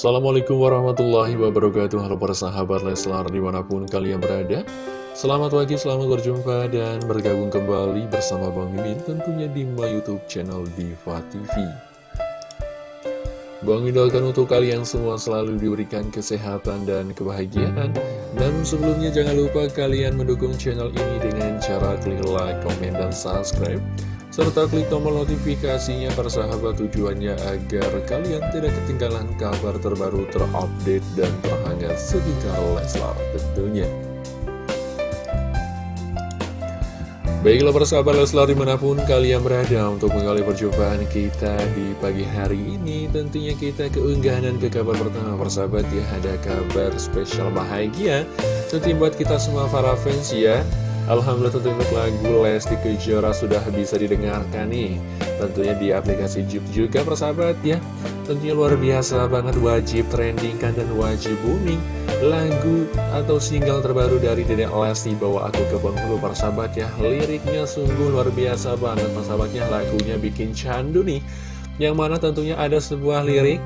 Assalamualaikum warahmatullahi wabarakatuh. Halo para sahabat Leslar di mana pun kalian berada. Selamat pagi, selamat berjumpa dan bergabung kembali bersama Bang Mimin tentunya di my youtube channel Diva TV Bang doakan untuk kalian semua selalu diberikan kesehatan dan kebahagiaan. Dan sebelumnya jangan lupa kalian mendukung channel ini dengan cara klik like, komen, dan subscribe serta klik tombol notifikasinya persahabat tujuannya agar kalian tidak ketinggalan kabar terbaru terupdate dan terhangat seputar Leslar tentunya. Baiklah persahabat Leslar di mana pun kalian berada untuk menggali perjumpaan kita di pagi hari ini Tentunya kita keunggahan dan ke kabar pertama persahabat ya Ada kabar spesial bahagia Tentu buat kita semua para fans ya Alhamdulillah tentu untuk lagu Lesti Kejora sudah bisa didengarkan nih. Tentunya di aplikasi Jeep juga persahabat ya. Tentunya luar biasa banget wajib trending kan dan wajib booming. Lagu atau single terbaru dari Dedek Lesti Bawa Aku ke Bengkulu persahabat ya. Liriknya sungguh luar biasa banget persahabatnya Lagunya bikin candu nih. Yang mana tentunya ada sebuah lirik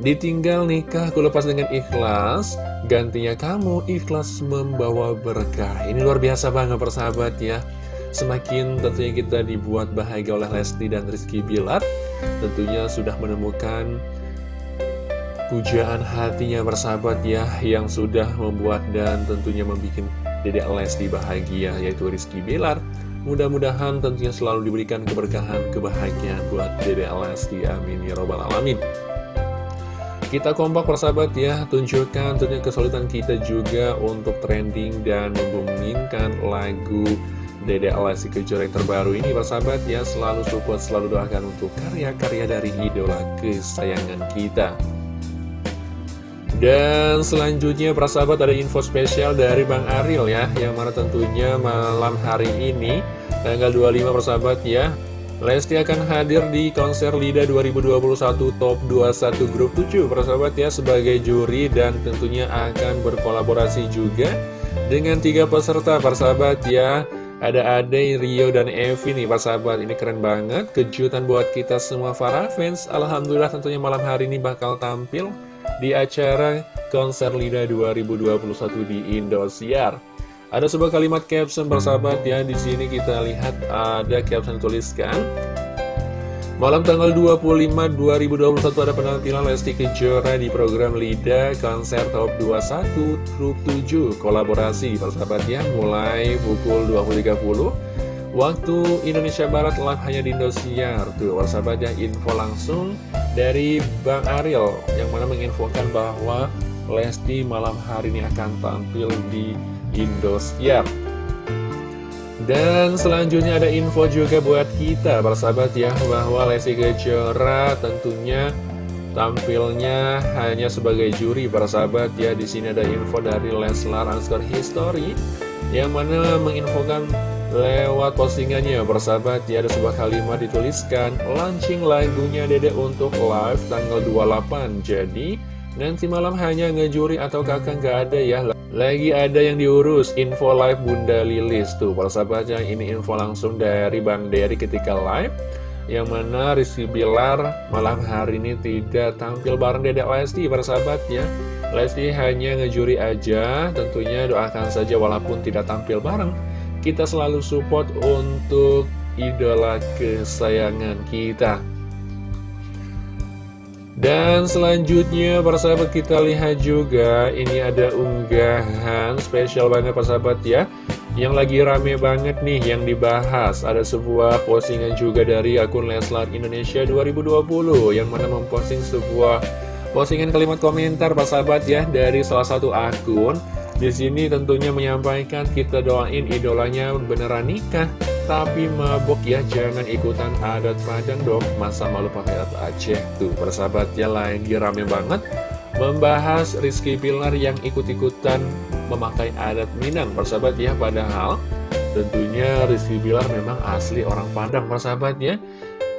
Ditinggal nikah ku lepas dengan ikhlas Gantinya kamu ikhlas membawa berkah. Ini luar biasa banget persahabat ya. Semakin tentunya kita dibuat bahagia oleh Lesti dan Rizky Bilar Tentunya sudah menemukan pujaan hatinya bersahabat ya Yang sudah membuat dan tentunya membuat dedek Lesti bahagia Yaitu Rizky Bilar. Mudah-mudahan tentunya selalu diberikan keberkahan, kebahagiaan buat dedek Lesti. Amin Ya Robbal Alamin kita kompak persahabat ya, tunjukkan tentunya kesulitan kita juga untuk trending dan membumingkan lagu Dede Alasi Kejora yang terbaru ini persahabat ya. Selalu support, selalu doakan untuk karya-karya dari idola kesayangan kita. Dan selanjutnya persahabat ada info spesial dari Bang Ariel ya Yang mana tentunya malam hari ini Tanggal 25 persahabat ya Lesti akan hadir di konser LIDA 2021 Top 21 Grup 7 persahabat ya sebagai juri dan tentunya akan berkolaborasi juga dengan tiga peserta persahabat ya. Ada Ade, Rio, dan Evi nih persahabat. Ini keren banget kejutan buat kita semua para fans. Alhamdulillah tentunya malam hari ini bakal tampil di acara konser LIDA 2021 di Indosiar ada sebuah kalimat caption bersahabat ya di sini kita lihat ada caption tuliskan. Malam tanggal 25 2021 ada penampilan Lesti Kejora di program LIDA Konser Top 21 Grup 7 Kolaborasi persahabat ya mulai pukul 20.30 Waktu Indonesia Barat live hanya di Indosiar. Tuh persahabat ya info langsung dari Bang Ariel Yang mana menginfokan bahwa Lesti malam hari ini akan tampil di Indosiar. Dan selanjutnya ada info juga buat kita persahabat ya bahwa Lesti Kejora tentunya tampilnya hanya sebagai juri persahabat ya. Di sini ada info dari Leslar Ansgar History yang mana menginfokan lewat postingannya persahabat ya. Ada sebuah kalimat dituliskan launching lagunya Dede untuk live tanggal 28 jadi nanti malam hanya ngejuri atau kakak nggak ada ya? Lagi ada yang diurus, info live Bunda Lilis tuh. Para sahabatnya ini info langsung dari Bang Dery ketika live. Yang mana Rizky Bilar malam hari ini tidak tampil bareng Dedek Lesti para sahabatnya Lesti hanya ngejuri aja, tentunya doakan saja walaupun tidak tampil bareng. Kita selalu support untuk idola kesayangan kita dan selanjutnya persahabat kita lihat juga Ini ada unggahan spesial banget persahabat ya. Yang lagi rame banget nih yang dibahas. Ada sebuah postingan juga dari akun Leslar Indonesia 2020 Yang mana memposting sebuah postingan kalimat komentar persahabat ya Dari salah satu akun di sini tentunya menyampaikan kita doain idolanya beneran nikah. Tapi mabok ya jangan ikutan adat Padang dong. Masa malu pakai adat Aceh Tuh. Persahabat ya lagi rame banget Membahas Rizky Pilar yang ikut-ikutan memakai adat Minang. Persahabat ya padahal tentunya Rizky Pilar memang asli orang Padang persahabat ya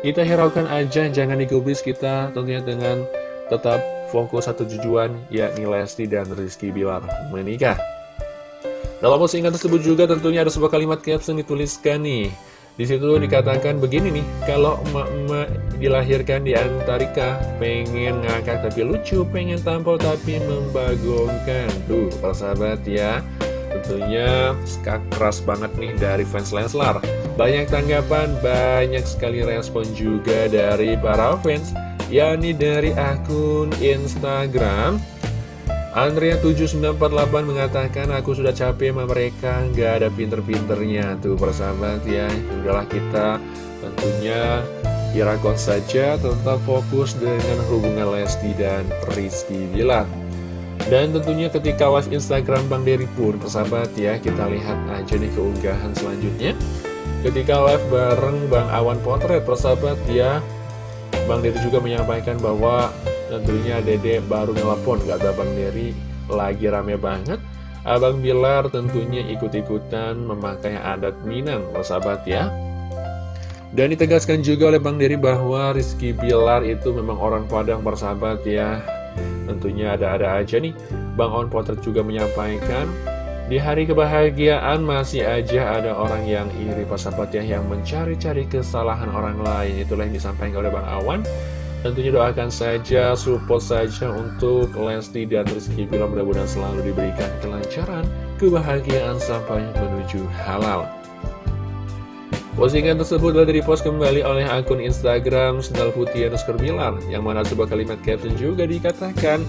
Kita hiraukan aja jangan digubris kita tentunya dengan tetap fokus satu tujuan yakni Lesti dan Rizky Bilar menikah dalam postingan tersebut juga tentunya ada sebuah kalimat caption dituliskan nih Di situ dikatakan begini nih, kalau emak-emak dilahirkan di Antarika, pengen ngakak tapi lucu, pengen tampil tapi membagongkan. Tuh, persahabat ya, tentunya skak keras banget nih dari fans Leslar. Banyak tanggapan, banyak sekali respon juga dari para fans, yakni dari akun Instagram Andrea7948 mengatakan aku sudah capek sama mereka nggak ada pinter-pinternya. Tuh persahabat ya. Udahlah kita tentunya irakon saja tetap fokus dengan hubungan Lesti dan Rizky Bilar dan tentunya ketika live Instagram Bang Dery pun persahabat ya kita lihat aja nih keunggahan selanjutnya. Ketika live bareng Bang Awan Potret persahabat ya Bang Dery juga menyampaikan bahwa Tentunya dede baru nelpon kata Bang Dery lagi rame banget Abang Bilar tentunya ikut-ikutan memakai adat Minang, sahabat ya. Dan ditegaskan juga oleh Bang Dery bahwa Rizky Bilar itu memang orang Padang bersahabat ya. Tentunya ada-ada aja nih. Bang On Potret juga menyampaikan, di hari kebahagiaan masih aja ada orang yang iri persahabat ya, yang mencari-cari kesalahan orang lain. Itulah yang disampaikan oleh Bang Awan. Tentunya doakan saja, support saja untuk Lesti dan Rizky Bila mudah-mudahan selalu diberikan kelancaran, kebahagiaan sampai menuju halal. Postingan tersebut telah dipost kembali oleh akun Instagram Sendal Putih yang mana sebuah kalimat caption juga dikatakan,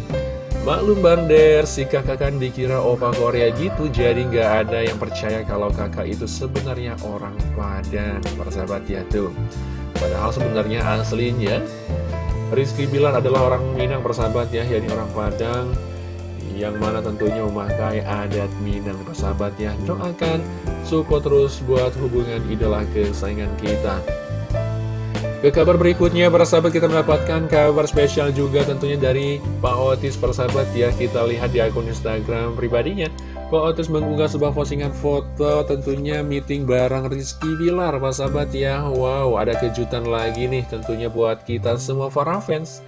Maklum Bander, si kakak kan dikira opa Korea gitu, jadi nggak ada yang percaya kalau kakak itu sebenarnya orang Padang. Persahabat ya tuh. Padahal sebenarnya aslinya Rizky Bilar adalah orang Minang persahabat ya, yakni orang Padang yang mana tentunya memakai adat Minang persahabat ya. Doakan support terus buat hubungan idola kesayangan kita. Ke kabar berikutnya, para sahabat kita mendapatkan kabar spesial juga tentunya dari Pak Otis persahabat ya. Kita lihat di akun Instagram pribadinya. Pak Otis mengunggah sebuah postingan foto tentunya meeting bareng Rizky Bilar, Pak sahabat ya. Wow, ada kejutan lagi nih tentunya buat kita semua para fans.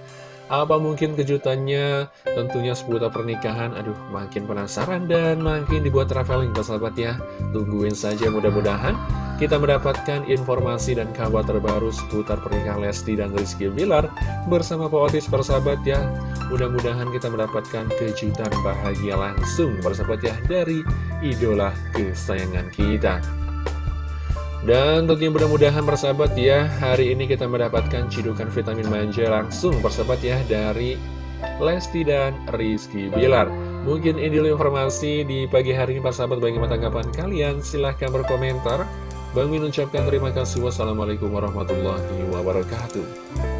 Apa mungkin kejutannya tentunya seputar pernikahan Aduh makin penasaran dan makin dibuat traveling sahabat ya Tungguin saja mudah-mudahan kita mendapatkan informasi dan kabar terbaru seputar pernikahan Lesti dan Rizky Bilar Bersama Pak Otis persahabat ya. Mudah-mudahan kita mendapatkan kejutan bahagia langsung persahabat ya Dari idola kesayangan kita. Dan tentunya mudah-mudahan persahabat ya Hari ini kita mendapatkan cidukan vitamin manja langsung persahabat ya Dari Lesti dan Rizky Bilar. Mungkin ini dulu informasi di pagi hari ini persahabat Bagaimana tanggapan kalian? Silahkan berkomentar Bang Min ucapkan terima kasih. Wassalamualaikum warahmatullahi wabarakatuh